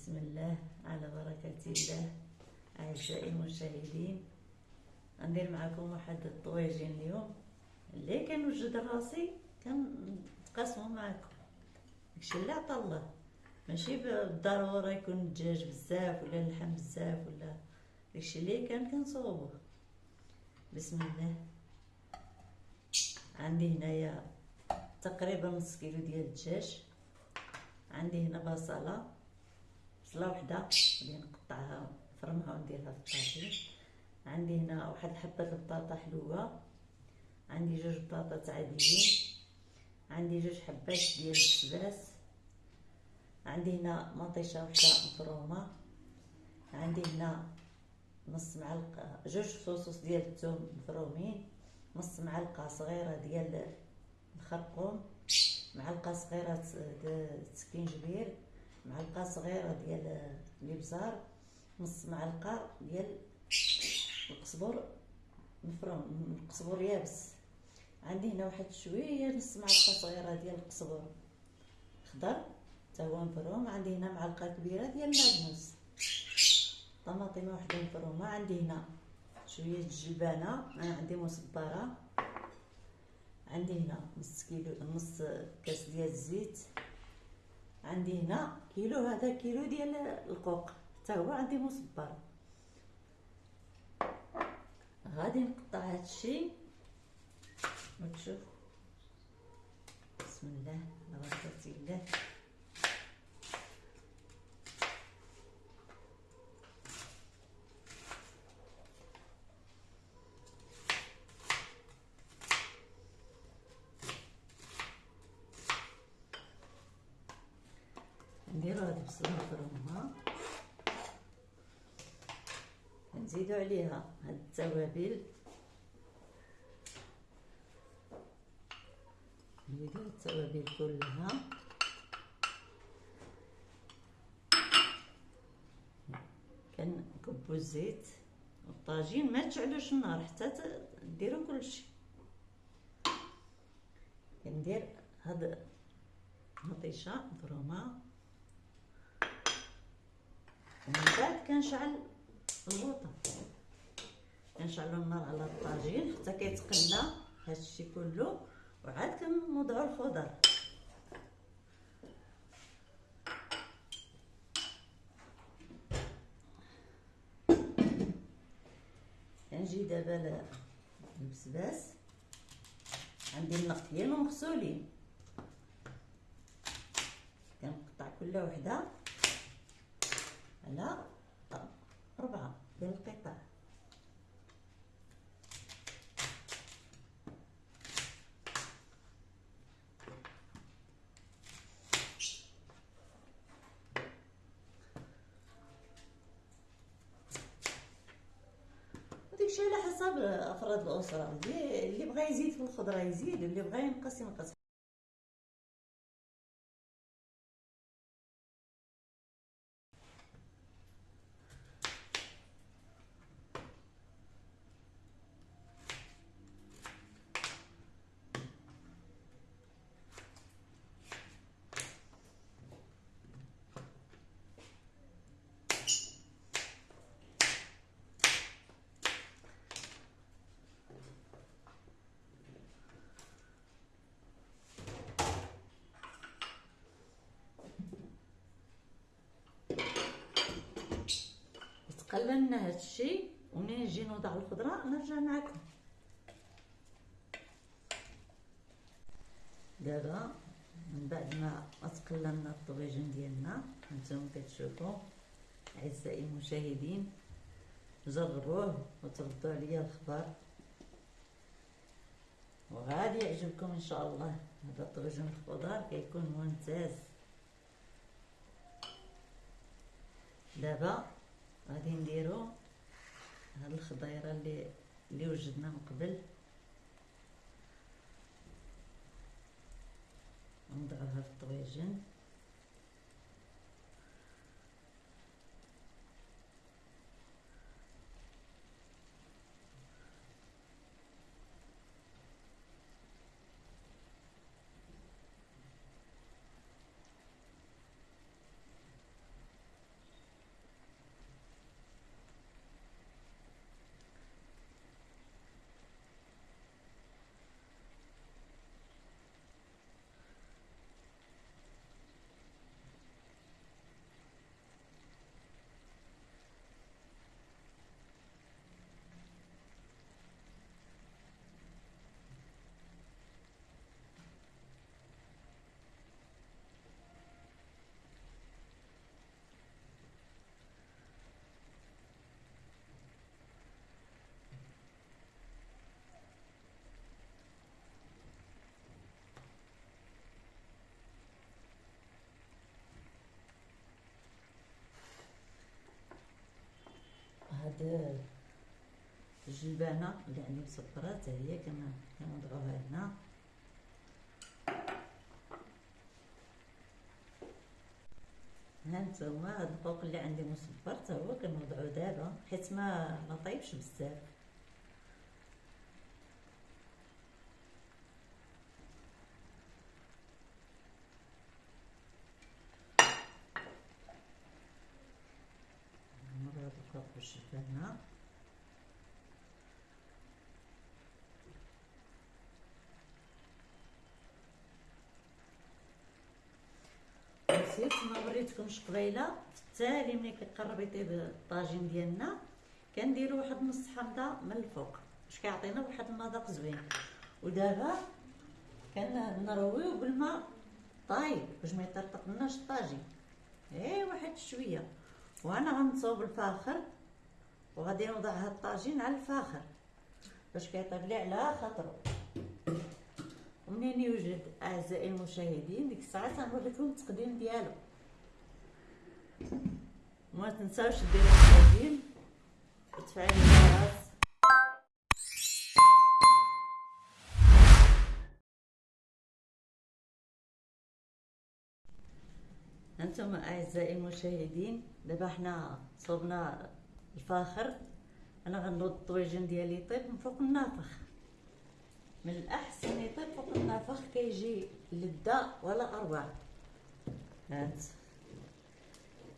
بسم الله على بركة الله أعزائي المشاهدين. غندير معكم واحد الطواجن اليوم اللي كنوجد راسي كنتقاسمو معكم. داكشي اللي عطا الله. ماشي بالضرورة يكون الدجاج بزاف ولا اللحم بزاف ولا داكشي اللي كان كنصوبوه. بسم الله. عندي هنايا تقريبا نص كيلو ديال الدجاج. عندي هنا بصلة. بصله وحدة. اللي نقطعها نفرمها ونديرها في الطاجين عندي هنا واحد الحبة البطاطا حلوة. عندي جوج بطاطا عاديين. عندي جوج حبات ديال السباس عندي هنا مطيشة وحدة مفرومة. عندي هنا نص معلقة جوج فصوص ديال الثوم مفرومين. نص معلقة صغيرة ديال الخرقوم. معلقة صغيرة سكينجبير معلقه صغيرة ديال الابزار نص معلقه ديال القزبر مفروم القزبر يابس. عندي هنا واحد شوية نص معلقه صغيرة ديال القزبر خضر حتى هو مفروم. عندي هنا معلقه كبيرة ديال المعدنوس طماطم واحدة مفرومة. عندي هنا شوية الجبانه أنا عندي مصبرة. عندي هنا نص كيلو نص كاس ديال الزيت. عندي هنا كيلو هذا كيلو ديال القوق حتى هو عندي مصبر. غادي نقطع هادشي وتشوف بسم الله بركة الله. نديرو هاد البصله مفرومه نزيدو عليها هاد التوابل. نزيدو التوابل كلها. كنكبو الزيت. والطاجين ما تشعلوش النار حتى ديروا كلشي. كندير هاد مطيشه مفرومه ومن بعد كنشعل الوطه كنشعلو النار على الطاجين حتى كيتقلى هادشي كله وعاد كنوضعو الخضر. كنجي دابا البسباس. عندي النقيين ومغسولين. كنقطع كل وحدة. على أربعة ديال القطع وداكشي على حسب أفراد الأسرة اللي بغى يزيد في الخضرة يزيد اللي بغى ينقص ينقص قللنا هادشي ومنين نجي نوضع الخضرة نرجع معكم. دابا من بعد ما تقللنا الطبيجين ديالنا هانتوما كتشوفوا أعزائي المشاهدين جربوه وتردوا عليا الخبر. وغادي يعجبكم إن شاء الله هذا الطبيجين الخضار كيكون ممتاز. دابا غادي نديرو هاد الخضيرة اللي اللي وجدنا من قبل. ونضعوها في الطويجن هاد الجلبانه اللي عندي مسبره حتى هي كن- كنوضعوها هنا. ها نتوما هاد الفوق اللي عندي مسبر حتى هو كنوضعو دابا حيت ما ما طيبش بزاف. الفوق بالجبانة نسيت ما وريتكمش قبيلة. التالي ملي كيقرب يطيب الطاجين ديالنا كنديرو واحد نص حمضه من الفوق. باش كيعطينا واحد المذاق زوين. ودابا كنرويو بالماء طايب باش ما يطرطق لناش الطاجين. إيه واحد شوية. وأنا غنصوب الفاخر. وغادي نوضع هاد الطاجين على الفاخر باش كيطيب لي على خاطرو. ومنين يوجد أعزائي المشاهدين؟ ديك الساعة تنوريكم التقديم ديالو. ما تنساوش ديروا الطاجين وتفعلوا الجرس. أنتم أعزائي المشاهدين دابا حنا صوبنا الفاخر أنا غنوض الطويجين ديالي يطيب من فوق النافخ. من الأحسن يطيب فوق النافخ كيجي لذة ولا أروع. هانت.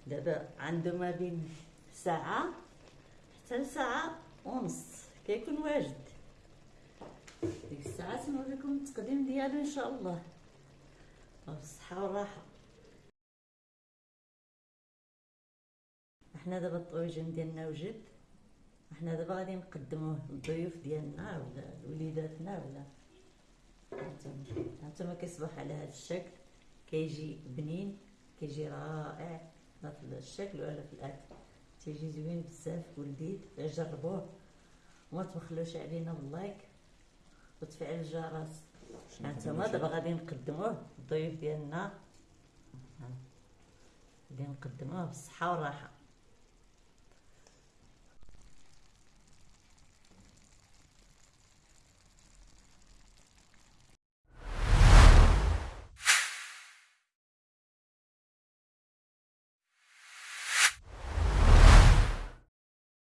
دابا عنده ما بين ساعة حتى لساعة ونص كيكون واجد. ديك الساعة نوريكم التقديم ديالو إن شاء الله. بالصحة والراحة إحنا دابا الطويجين ديالنا وجد إحنا دابا غادي نقدموه للضيوف ديالنا ولا لوليداتنا ولا هانتوما كيصبح على هذا الشكل. كيجي بنين كيجي رائع لا في الشكل ولا في الأكل. تيجي زوين بزاف ولذيذ جربوه. وما تبخلوش علينا باللايك. وتفعيل الجرس. هانتوما دابا غادي نقدموه للضيوف ديالنا. غادي نقدموه بالصحة والراحة